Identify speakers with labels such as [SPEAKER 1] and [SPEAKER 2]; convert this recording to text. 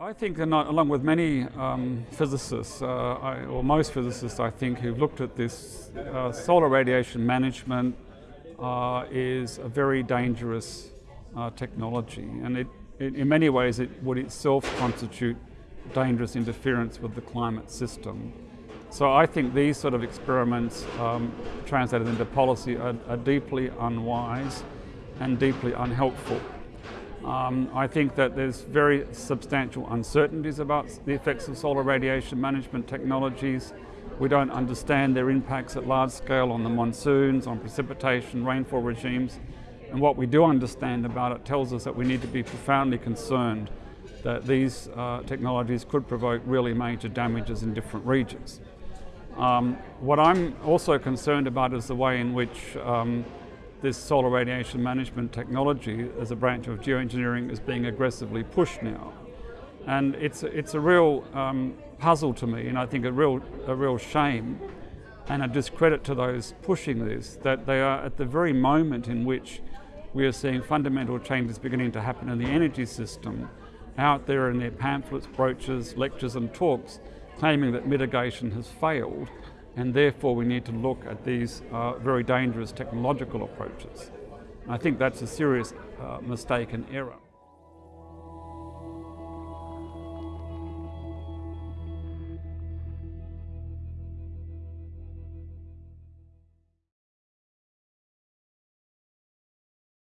[SPEAKER 1] I, I think, along with many um, physicists, uh, I, or most physicists, I think, who've looked at this, uh, solar radiation management uh, is a very dangerous uh, technology, and it, it, in many ways, it would itself constitute dangerous interference with the climate system. So I think these sort of experiments um, translated into policy are, are, deeply unwise and deeply unhelpful. Um, I think that there's very substantial uncertainties about the effects of solar radiation management technologies. We don't understand their impacts at large scale on the monsoons, on precipitation, rainfall regimes. And what we do understand about it tells us that we need to be profoundly concerned that these uh, technologies could provoke really major damages in different regions. Um, what I'm also concerned about is the way in which um, this solar radiation management technology as a branch of geoengineering is being aggressively pushed now. And it's, it's a real um, puzzle to me and I think a real, a real shame and a discredit to those pushing this that they are at the very moment in which we are seeing fundamental changes beginning to happen in the energy system out there in their pamphlets, brochures, lectures and talks claiming that mitigation has failed and therefore we need to look at these uh, very dangerous technological approaches. I think that's a serious uh, mistake and error.